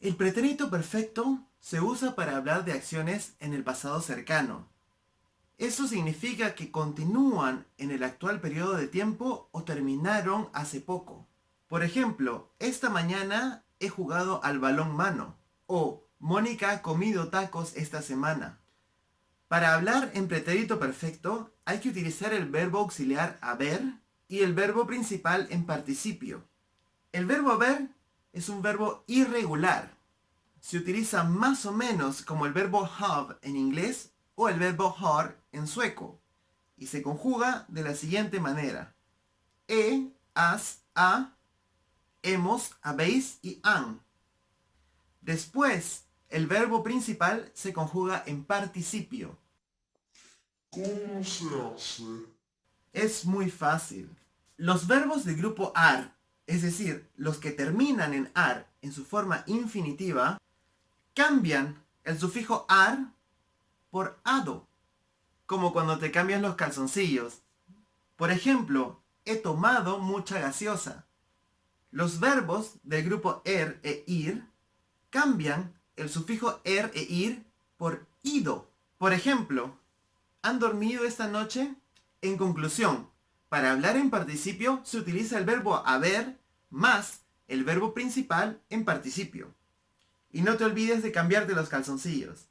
El pretérito perfecto se usa para hablar de acciones en el pasado cercano. Eso significa que continúan en el actual periodo de tiempo o terminaron hace poco. Por ejemplo, esta mañana he jugado al balón mano o Mónica ha comido tacos esta semana. Para hablar en pretérito perfecto hay que utilizar el verbo auxiliar haber y el verbo principal en participio. El verbo haber es un verbo irregular. Se utiliza más o menos como el verbo have en inglés o el verbo har en sueco y se conjuga de la siguiente manera. He, has, ha, hemos, habéis y han. Después, el verbo principal se conjuga en participio. ¿Cómo se hace? Es muy fácil. Los verbos del grupo AR, es decir, los que terminan en AR en su forma infinitiva, cambian el sufijo AR por ADO, como cuando te cambian los calzoncillos. Por ejemplo, he tomado mucha gaseosa. Los verbos del grupo ER e IR cambian el sufijo ER e IR por IDO. Por ejemplo, ¿Han dormido esta noche? En conclusión, para hablar en participio se utiliza el verbo haber más el verbo principal en participio. Y no te olvides de cambiarte los calzoncillos.